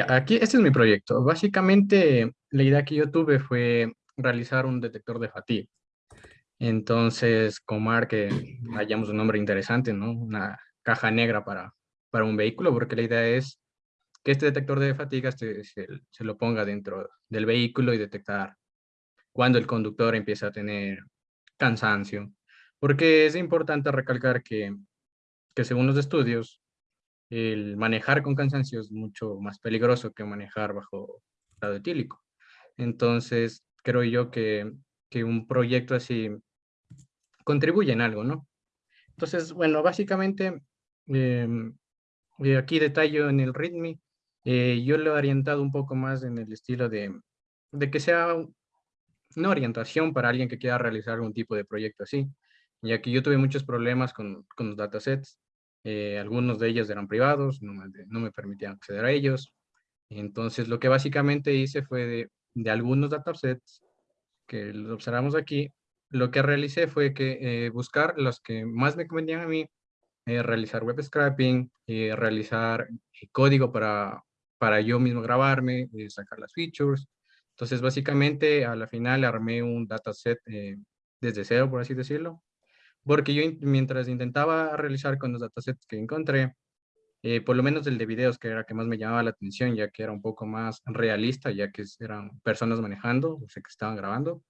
Aquí, este es mi proyecto. Básicamente, la idea que yo tuve fue realizar un detector de fatiga. Entonces, Comar, que hayamos un nombre interesante, ¿no? Una caja negra para, para un vehículo, porque la idea es que este detector de fatiga se, se, lo ponga dentro del vehículo y detectar cuando el conductor empieza a tener cansancio. Porque es importante recalcar que, que según los estudios, el manejar con cansancio es mucho más peligroso que manejar bajo estado etílico. Entonces, creo yo que, que un proyecto así contribuye en algo, ¿no? Entonces, bueno, básicamente, em, eh, aquí detallo en el README, eh, yo lo he orientado un poco más en el estilo de, de que sea una orientación para alguien que quiera realizar algún tipo de proyecto así, ya que yo tuve muchos problemas con, con los datasets, eh, algunos de ellos eran privados, no me, no me, permitían acceder a ellos, entonces lo que básicamente hice fue de, de algunos datasets que los observamos aquí, lo que realicé fue que eh, buscar los que más me convenían a mí, eh, realizar web scraping, eh, realizar código para, para yo mismo grabarme, sacar las features. Entonces, básicamente, a la final armé un dataset desde cero, por así decirlo, porque yo mientras intentaba realizar con los datasets que encontré, por lo menos el de videos, que era que más me llamaba la atención, ya que era un poco más realista, ya que eran personas manejando, o sea, que estaban grabando,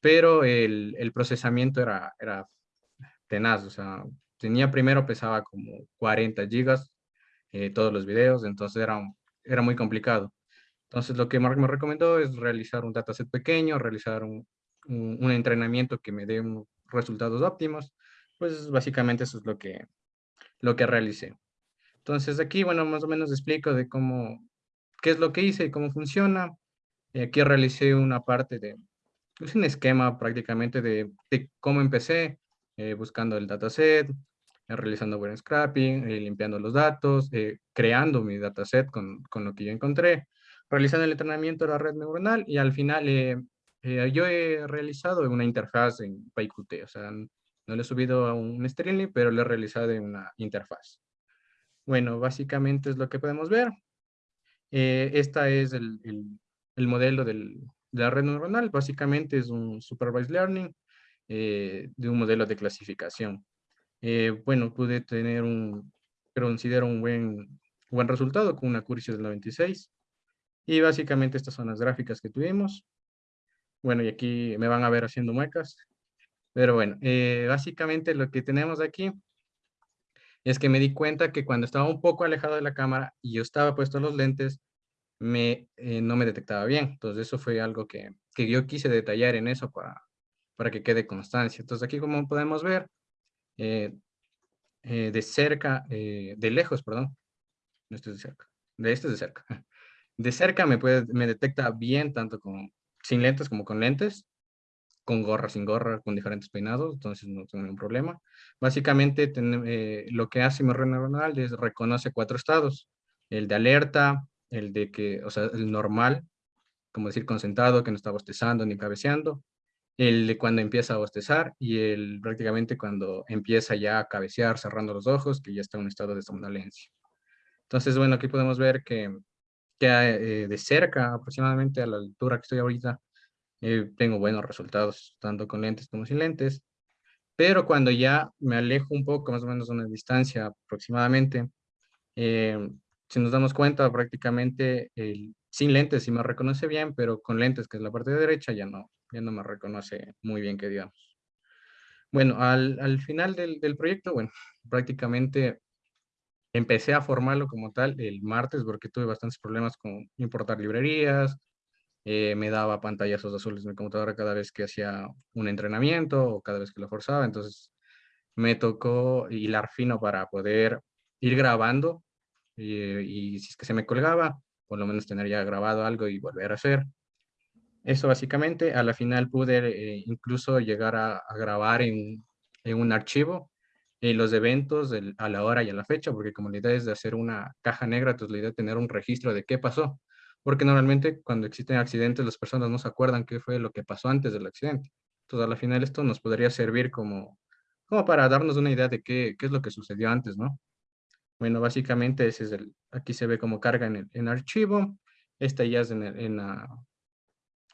pero el, el procesamiento era, era tenaz, o sea, tenía primero pesaba como 40 gigas eh, todos los videos, entonces era, era muy complicado. Entonces lo que Mark me recomendó es realizar un dataset pequeño, realizar un, un, entrenamiento que me dé resultados óptimos, pues básicamente eso es lo que, lo que realicé. Entonces aquí, bueno, más o menos explico de cómo, qué es lo que hice y cómo funciona. aquí realicé una parte de, es un esquema prácticamente de, de cómo empecé, eh, buscando el dataset, eh, realizando buen scrapping, eh, limpiando los datos, creando mi dataset con, con lo que yo encontré, realizando el entrenamiento de la red neuronal y al final yo he realizado una interfaz en PyQt, o sea, no le he subido a un Streamlit, pero le he realizado en una interfaz. Bueno, básicamente es lo que podemos ver. esta es el, el, el modelo del, la red neuronal básicamente es un supervised learning eh, de un modelo de clasificación. Eh, bueno, pude tener un, considero un buen, buen resultado con una accuracy del 96. Y básicamente estas son las gráficas que tuvimos. Bueno, y aquí me van a ver haciendo muecas. Pero bueno, eh, básicamente lo que tenemos aquí es que me di cuenta que cuando estaba un poco alejado de la cámara y yo estaba puesto los lentes, me, eh, no me detectaba bien. Entonces eso fue algo que, que yo quise detallar en eso para, para que quede constancia. Entonces aquí como podemos ver, eh, de cerca, de lejos, perdón, no esto es de cerca, de este es de cerca. De cerca me, puede, me detecta bien tanto con, sin lentes como con lentes, con gorra, sin gorra, con diferentes peinados, entonces no tengo ningún problema. Básicamente lo que hace mi red neuronal es reconoce cuatro estados, el de alerta, el de que, o sea, el normal, como decir concentrado, que no está bostezando ni cabeceando, el de cuando empieza a bostezar y el prácticamente cuando empieza ya a cabecear, cerrando los ojos, que ya está en un estado de somnolencia. Entonces, bueno, aquí podemos ver que, eh, de cerca, aproximadamente a la altura que estoy ahorita, eh, tengo buenos resultados, tanto con lentes como sin lentes. Pero cuando ya me alejo un poco, más o menos una distancia aproximadamente, eh, si nos damos cuenta, prácticamente sin lentes sí me reconoce bien, pero con lentes, que es la parte de derecha, ya no, ya no me reconoce muy bien, que digamos. Bueno, al, al final del, del, proyecto, bueno, prácticamente empecé a formarlo como tal el martes porque tuve bastantes problemas con importar librerías, eh, me daba pantallazos azules en mi computadora cada vez que hacía un entrenamiento o cada vez que lo forzaba, entonces me tocó hilar fino para poder ir grabando y, si es que se me colgaba, por lo menos tener ya grabado algo y volver a hacer. Eso básicamente, a la final pude eh, incluso llegar a, grabar en, en, un archivo eh, los eventos a la hora y a la fecha, porque como la idea es de hacer una caja negra, entonces la idea es tener un registro de qué pasó, porque normalmente cuando existen accidentes las personas no se acuerdan qué fue lo que pasó antes del accidente. Entonces a la final esto nos podría servir como, como para darnos una idea de qué, qué es lo que sucedió antes, ¿no? Bueno, básicamente ese es el, aquí se ve cómo carga en el archivo. Esta ya es en, en, la,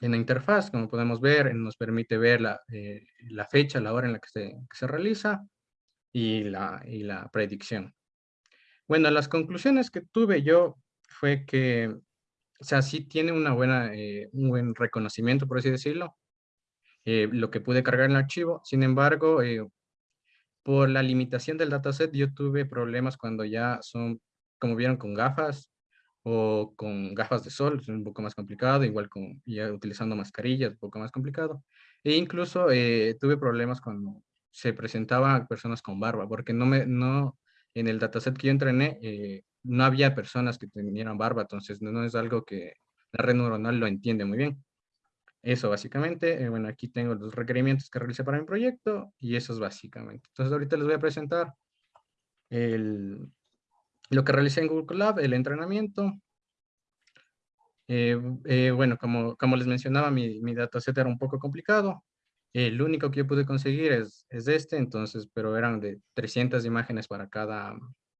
en la interfaz, como podemos ver, nos permite ver la, eh, la fecha, la hora en la que se, que se realiza y la, y la predicción. Bueno, las conclusiones que tuve yo fue que, o sea, sí tiene una buena, eh, un buen reconocimiento, por así decirlo, eh, lo que pude cargar en el archivo. Sin embargo, por la limitación del dataset, yo tuve problemas cuando ya son, como vieron, con gafas o con gafas de sol, es un poco más complicado, igual con ya utilizando mascarillas, un poco más complicado. E incluso eh, tuve problemas cuando se presentaban personas con barba, porque no me, no, en el dataset que yo entrené, eh, no había personas que tenían barba, entonces no, es algo que la red neuronal lo entiende muy bien. Eso básicamente, eh, bueno, aquí tengo los requerimientos que realicé para mi proyecto y eso es básicamente. Entonces ahorita les voy a presentar el, lo que realicé en Google Colab, el entrenamiento. Eh, eh, bueno, como, como les mencionaba, mi, mi dataset era un poco complicado. El único que yo pude conseguir es, es este, entonces, pero eran de 300 imágenes para cada,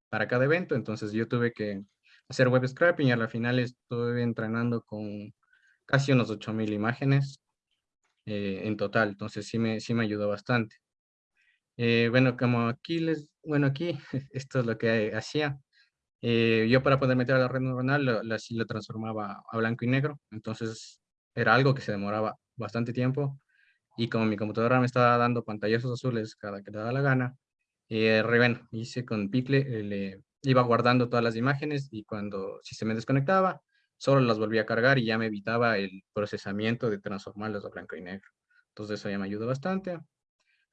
para cada evento, entonces yo tuve que hacer web scraping y al final estuve entrenando con casi unos 8000 imágenes eh, en total, entonces sí me, sí me ayudó bastante. bueno, como aquí les, bueno, aquí esto es lo que hacía. Eh, yo para poder meter a la red neuronal la, la, lo transformaba a blanco y negro, entonces era algo que se demoraba bastante tiempo y como mi computadora me estaba dando pantallazos azules cada que le daba la gana, eh, bueno, hice con Picle, eh, le iba guardando todas las imágenes y cuando si se me desconectaba, solo las volvía a cargar y ya me evitaba el procesamiento de transformarlas a blanco y negro. Entonces eso ya me ayudó bastante.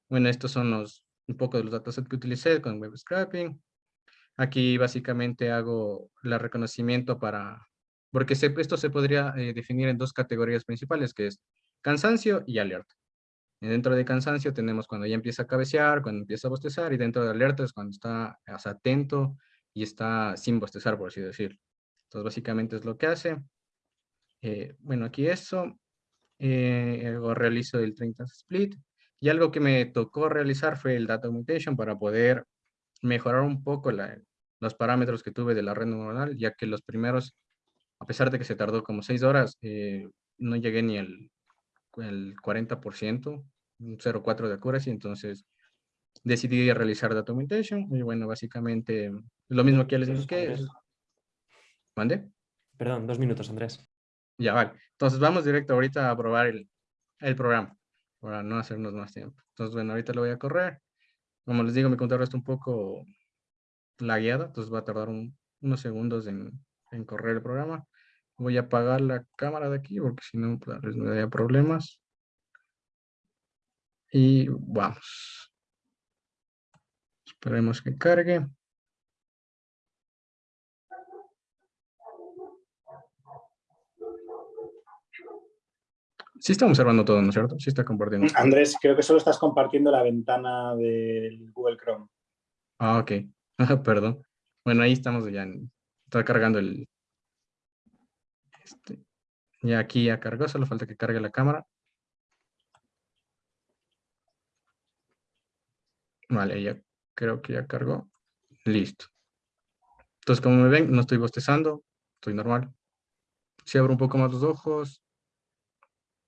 Bueno, estos son los, un poco de los datasets que utilicé con web scraping. Aquí básicamente hago el reconocimiento para, porque esto se podría eh, definir en dos categorías principales, que es cansancio y alerta. Dentro de cansancio tenemos cuando ya empieza a cabecear, cuando empieza a bostezar, y dentro de alerta es cuando está atento y está sin bostezar, por así decirlo. Entonces, básicamente es lo que hace. Eh, bueno, aquí eso. Eh, realizo el 30 split. Y algo que me tocó realizar fue el data mutation para poder mejorar un poco los parámetros que tuve de la red neuronal, ya que los primeros, a pesar de que se tardó como seis horas, eh, no llegué ni el, el 40%, un 0.4 de accuracy, entonces decidí realizar data augmentation, y bueno, básicamente lo mismo que les indiqué. ¿Mande? Perdón, dos minutos, Andrés. Ya, vale. Entonces vamos directo ahorita a probar el, el programa, para no hacernos más tiempo. Entonces, bueno, ahorita lo voy a correr. Como les digo, mi computadora está un poco lagueada, entonces va a tardar unos segundos en, correr el programa. Voy a apagar la cámara de aquí porque si no pues, me daría problemas. Y vamos. Esperemos que cargue. Sí está observando todo, ¿no es cierto? Sí está compartiendo. Andrés, creo que solo estás compartiendo la ventana del Google Chrome. Ah, ok. Perdón. Bueno, ahí estamos ya. está cargando el... Este, ya aquí ya cargó, solo falta que cargue la cámara. Vale, ya creo que ya cargó. Listo. Entonces, como me ven, no estoy bostezando, estoy normal. Si abro un poco más los ojos,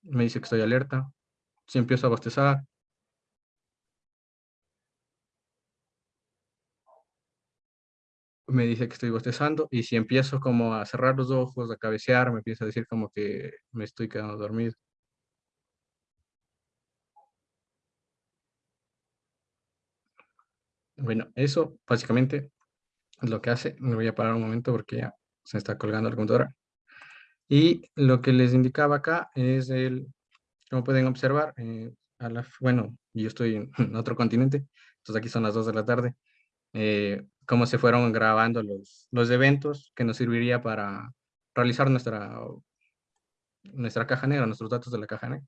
me dice que estoy alerta. Si empiezo a bostezar, me dice que estoy bostezando y si empiezo como a cerrar los ojos, a cabecear, me empieza a decir como que me estoy quedando dormido. Bueno, eso básicamente es lo que hace. Me voy a parar un momento porque ya se está colgando la computadora. Y lo que les indicaba acá es el, como pueden observar, eh, a la, bueno, yo estoy en otro continente, entonces aquí son las 2 de la tarde. Eh, cómo se fueron grabando los, los eventos que nos serviría para realizar nuestra, nuestra caja negra, nuestros datos de la caja negra.